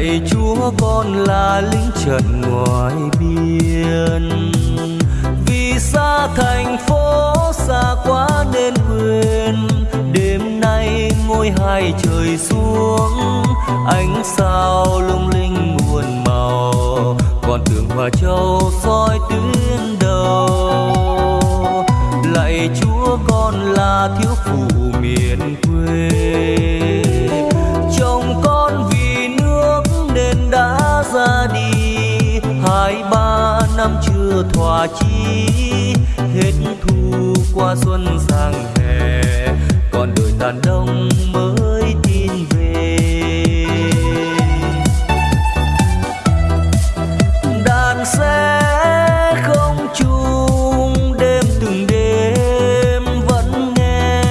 lạy chúa con là lính trận ngoài biên vì xa thành phố xa quá nên quên đêm nay ngôi hai trời xuống, ánh sao lung linh muôn màu, còn tường hòa châu soi tuyến đầu. Lạy chúa con là thiếu phụ miền quê. thỏa chi, hết thu qua xuân sang hè. Còn đời đàn đông mới tin về. Đàn xe không chung, đêm từng đêm vẫn nghe.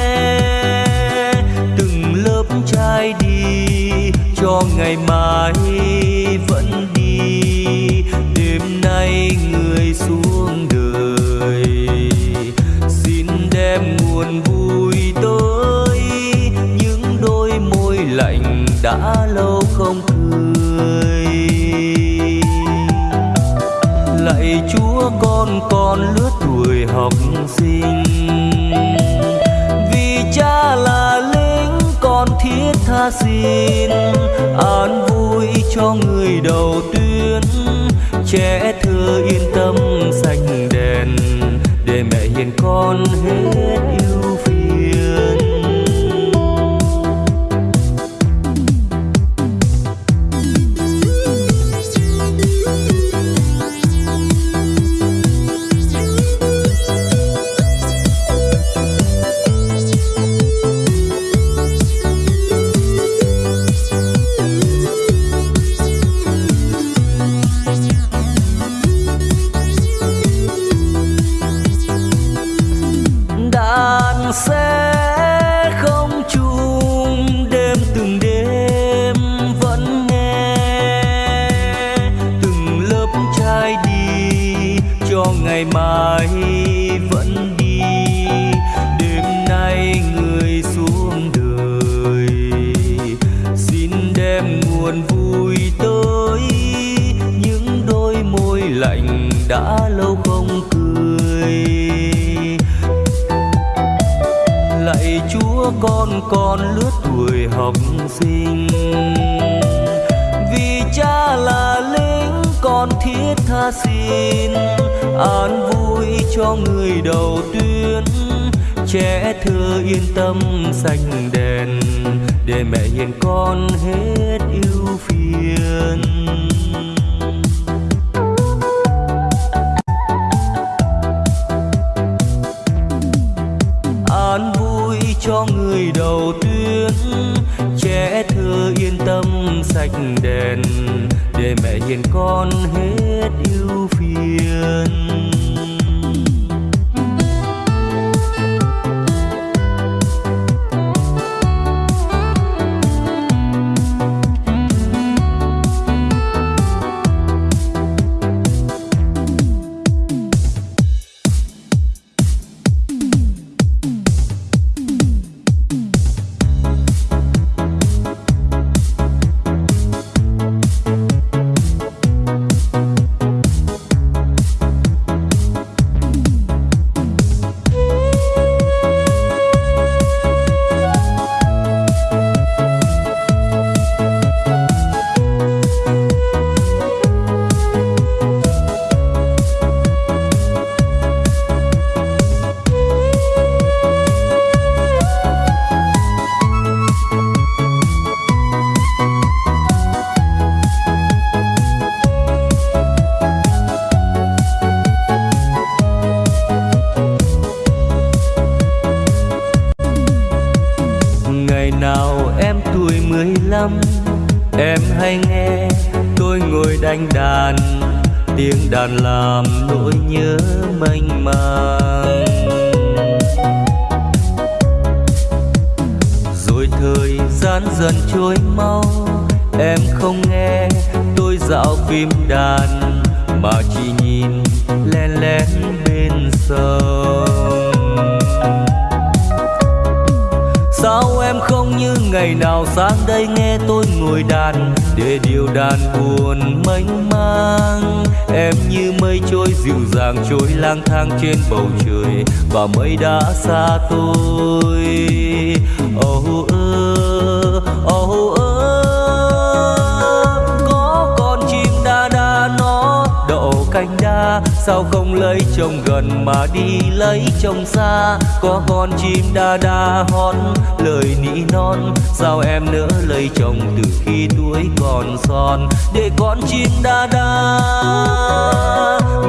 Từng lớp trai đi cho ngày mai. con còn lứa tuổi học sinh. Vì cha là lính, con thiết tha xin. An vui cho người đầu tuyến trẻ thơ yên tâm xanh đèn, để mẹ hiền con hết buồn vui tới, những đôi môi lạnh đã lâu không cười. Lạy chúa, con con lướt tuổi học sinh, vì cha là lính, con thiết tha xin. An vui cho người đầu tuyến, trẻ thơ yên tâm xanh đèn để mẹ hiền con hết yêu phiền. An vui cho người đầu tiên trẻ thơ yên tâm sạch đèn. Để mẹ hiền con hết em tuổi lăm. Em hay nghe tôi ngồi đánh đàn, tiếng đàn làm nỗi nhớ mênh mang. Rồi thời gian dần trôi mau, em không nghe tôi dạo phim đàn, mà chỉ nhìn len lén bên sông sao em không như ngày nào sang đây nghe tôi ngồi đàn? Để điều đàn buồn mênh mang. Em như mây trôi dịu dàng trôi lang thang trên bầu trời, và mây đã xa tôi. Oh ơ oh ơ sao không lấy chồng gần mà đi lấy chồng xa? Có con chim đa đa hót, lời nỉ non. Sao em nỡ lấy chồng từ khi tuổi còn son? Để con chim đa đa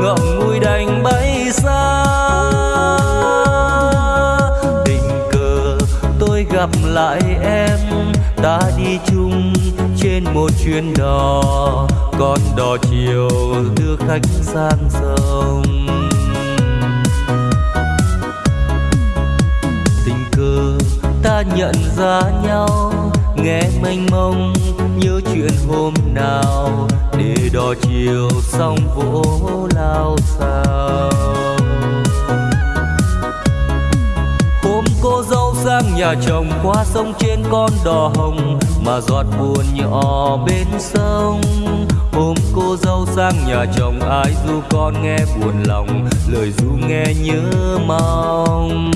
ngậm ngùi đành bay xa. Tình cờ, tôi gặp lại em, ta đi chung trên một chuyến đò, con đò chiều đưa khách sang sông. Tình cờ ta nhận ra nhau, nghe mênh mông nhớ chuyện hôm nào, để đò chiều xong vỗ lao sao hôm cô dâu sang nhà chồng qua sông trên con đò hồng mà giọt buồn nhỏ bên sông. Hôm cô dâu sang nhà chồng, ai du con nghe buồn lòng, lời du nghe nhớ mong.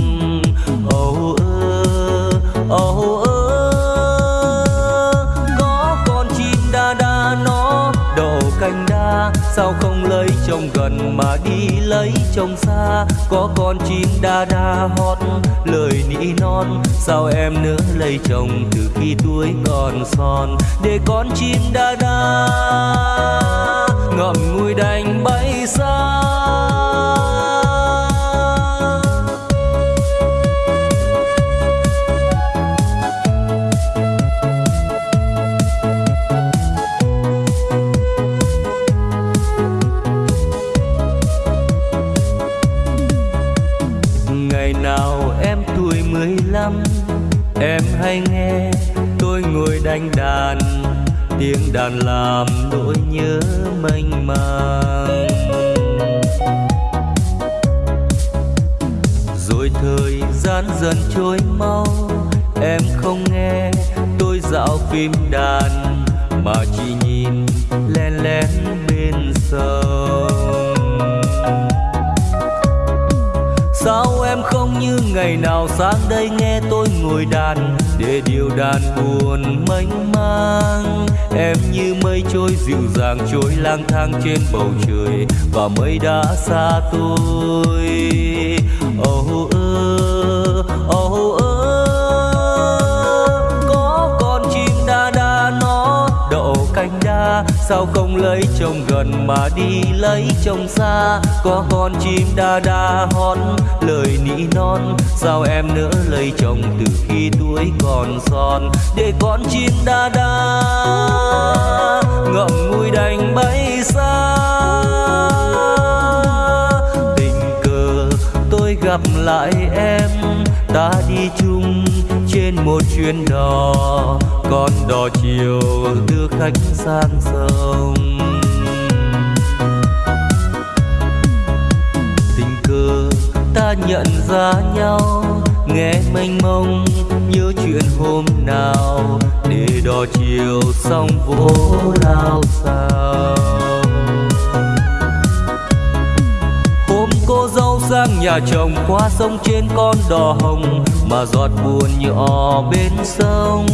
Sao không lấy chồng gần mà đi lấy chồng xa? Có con chim đa đa hót, lời nỉ non. Sao em nỡ lấy chồng từ khi tuổi còn son? Để con chim đa đa ngậm ngùi đành bay xa. Em không nghe tôi dạo phim đàn mà chỉ nhìn len lén bên sông. Sao em không như ngày nào sang đây nghe tôi ngồi đàn để điều đàn buồn mênh mang? Em như mây trôi dịu dàng trôi lang thang trên bầu trời và mây đã xa tôi. Oh sao không lấy chồng gần mà đi lấy chồng xa? Có con chim đa đa hót lời nỉ non. Sao em nỡ lấy chồng từ khi tuổi còn son? Để con chim đa đa ngậm ngùi đành bay xa. Tình cờ, tôi gặp lại em, ta đi chung trên một chuyến đò, con đò chiều đưa khách sang sông. Tình cờ ta nhận ra nhau, nghe mênh mông, nhớ chuyện hôm nào, để đò chiều xong vỗ lao sao. Sang nhà chồng qua sông trên con đò hồng, mà giọt buồn nhỏ bên sông.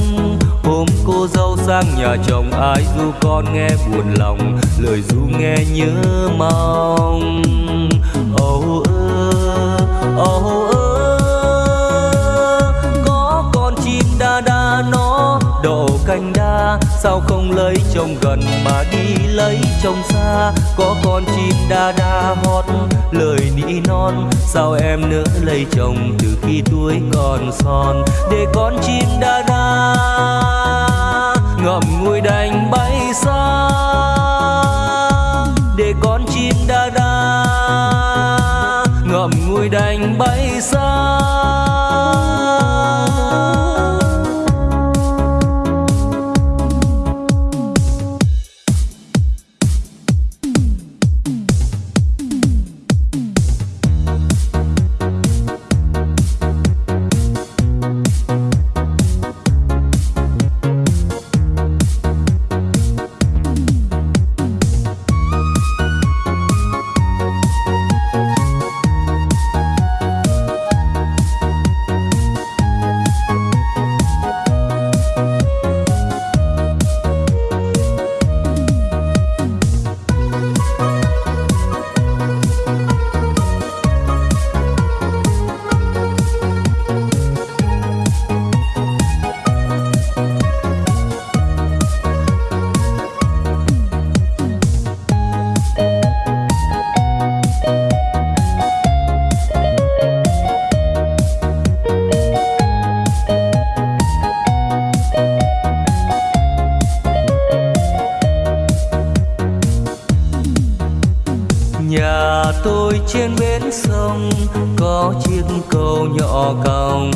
Hôm cô dâu sang nhà chồng, ai du con nghe buồn lòng, lời du nghe nhớ mong. Sao không lấy chồng gần mà đi lấy chồng xa? Có con chim đa đa hót, lời nỉ non. Sao em nỡ lấy chồng từ khi tuổi còn son? Để con chim đa đa ngậm ngùi đành bay xa. Để con chim đa đa ngậm ngùi đành bay xa. Câu cầu nhỏ còng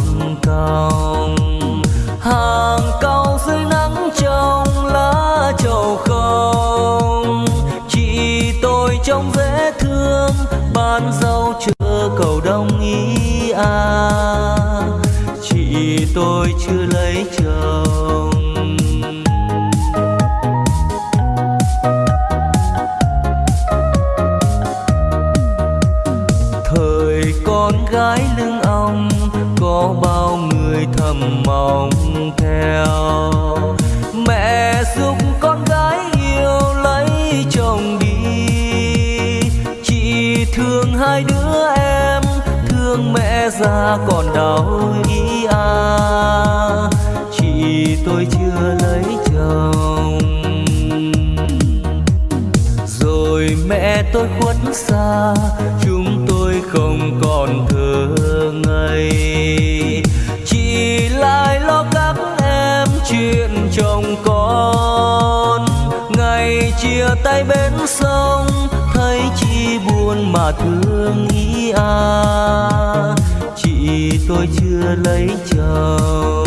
còng. Hàng câu dưới nắng trong lá trầu không. Chị tôi trông dễ thương ban dâu chưa cầu đông ý à chị tôi chưa lấy chồng. Gái lưng ông có bao người thầm mong theo. Mẹ giúp con gái yêu lấy chồng đi. Chị thương hai đứa em, thương mẹ già còn đau ý à. Chị tôi chưa lấy chồng. Rồi mẹ tôi khuất xa chúng không còn thương ấy. Chỉ lại lo các em chuyện chồng con. Ngày chia tay bên sông, thấy chị buồn mà thương ý à. Chị tôi chưa lấy chồng.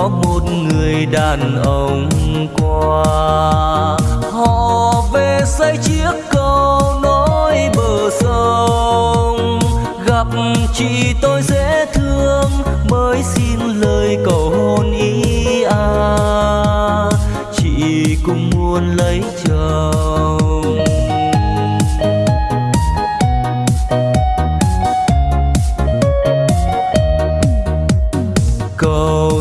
Có một người đàn ông qua. Họ về xây chiếc cầu nối bờ sông. Gặp chị tôi dễ thương, mới xin lời cầu hôn ý à. Chị cũng muốn lấy chồng.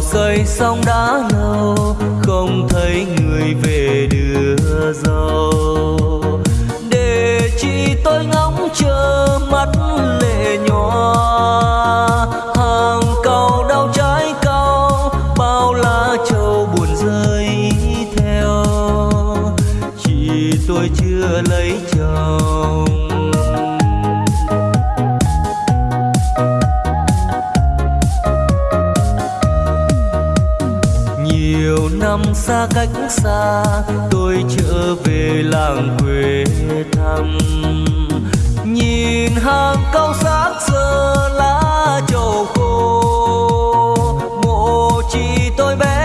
Xây xong đã lâu không thấy người về đưa dâu để chị tôi ngóng chờ mắt lệ năm xa cách xa, tôi trở về làng quê thăm. Nhìn hàng cao xác giờ lá trầu khô mộ chỉ tôi bé